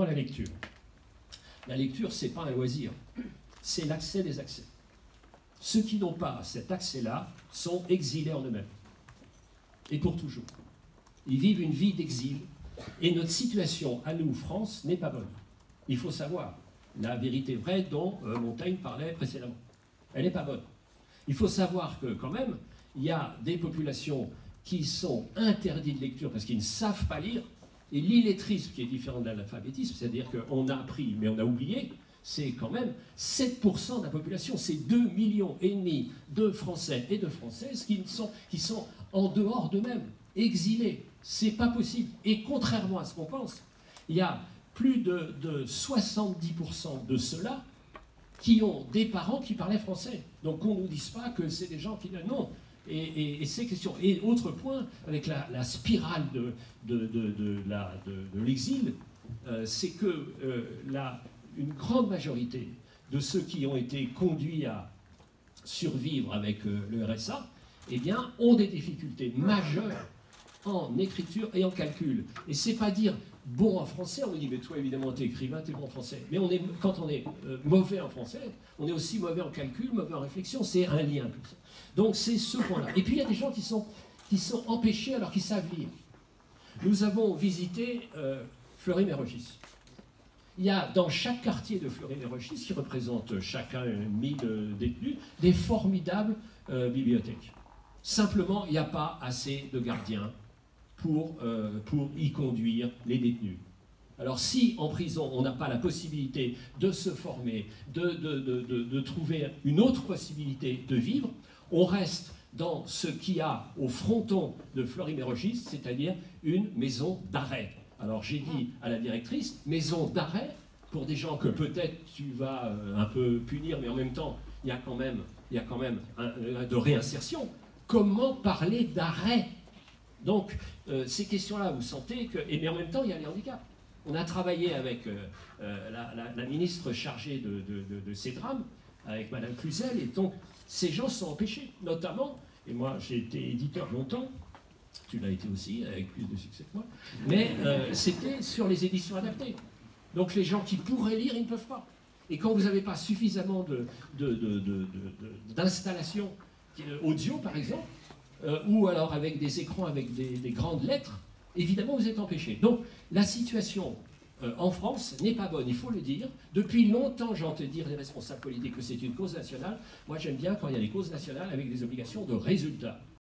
La lecture. La lecture, c'est pas un loisir, c'est l'accès des accès. Ceux qui n'ont pas cet accès-là sont exilés en eux-mêmes. Et pour toujours. Ils vivent une vie d'exil. Et notre situation à nous, France, n'est pas bonne. Il faut savoir la vérité vraie dont euh, Montaigne parlait précédemment. Elle n'est pas bonne. Il faut savoir que, quand même, il y a des populations qui sont interdites de lecture parce qu'ils ne savent pas lire. Et l'illettrisme, qui est différent de l'analphabétisme, c'est-à-dire qu'on a appris mais on a oublié, c'est quand même 7% de la population. C'est 2 millions et demi de Français et de Françaises qui sont, en dehors d'eux-mêmes, exilés. C'est pas possible. Et contrairement à ce qu'on pense, il y a plus de, 70% de ceux-là qui ont des parents qui parlaient français. Donc qu'on ne nous dise pas que c'est des gens qui... Non, et, ces questions. Et autre point, avec la, spirale de, l'exil, euh, c'est que euh, une grande majorité de ceux qui ont été conduits à survivre avec euh, le RSA, eh bien, ont des difficultés majeures en écriture et en calcul. Et c'est pas dire bon en français, on dit mais toi évidemment t'es écrivain, t'es bon en français. Mais on est, quand on est euh, mauvais en français, on est aussi mauvais en calcul, mauvais en réflexion, c'est un lien. Donc c'est ce point-là. Et puis il y a des gens qui sont, qui sont empêchés alors qu'ils savent lire. Nous avons visité euh, Fleury-Mérogis. Il y a dans chaque quartier de Fleury-Mérogis, qui représente chacun 1000 euh, détenus, des formidables euh, bibliothèques. Simplement, il n'y a pas assez de gardiens pour, euh, pour y conduire les détenus. Alors si en prison on n'a pas la possibilité de se former, de, de, trouver une autre possibilité de vivre, on reste dans ce qu'il y a au fronton de Fleury-Mérogis, c'est-à-dire une maison d'arrêt. Alors j'ai dit à la directrice, maison d'arrêt pour des gens que peut-être tu vas euh, un peu punir, mais en même temps, il y a quand même, il y a quand même un, de réinsertion. Comment parler d'arrêt? Donc, euh, ces questions-là, vous sentez que... Mais en même temps, il y a les handicaps. On a travaillé avec euh, euh, la, ministre chargée de, ces drames, avec Madame Cluzel, et donc ces gens sont empêchés, notamment, et moi j'ai été éditeur longtemps, tu l'as été aussi, avec plus de succès que moi, mais c'était sur les éditions adaptées. Donc les gens qui pourraient lire, ils ne peuvent pas. Et quand vous n'avez pas suffisamment d'installations audio, par exemple, euh, ou alors avec des écrans avec des, grandes lettres, évidemment vous êtes empêché. Donc la situation euh, en France n'est pas bonne, il faut le dire. Depuis longtemps, j'entends dire les responsables politiques que c'est une cause nationale. Moi j'aime bien quand il y a des causes nationales avec des obligations de résultats.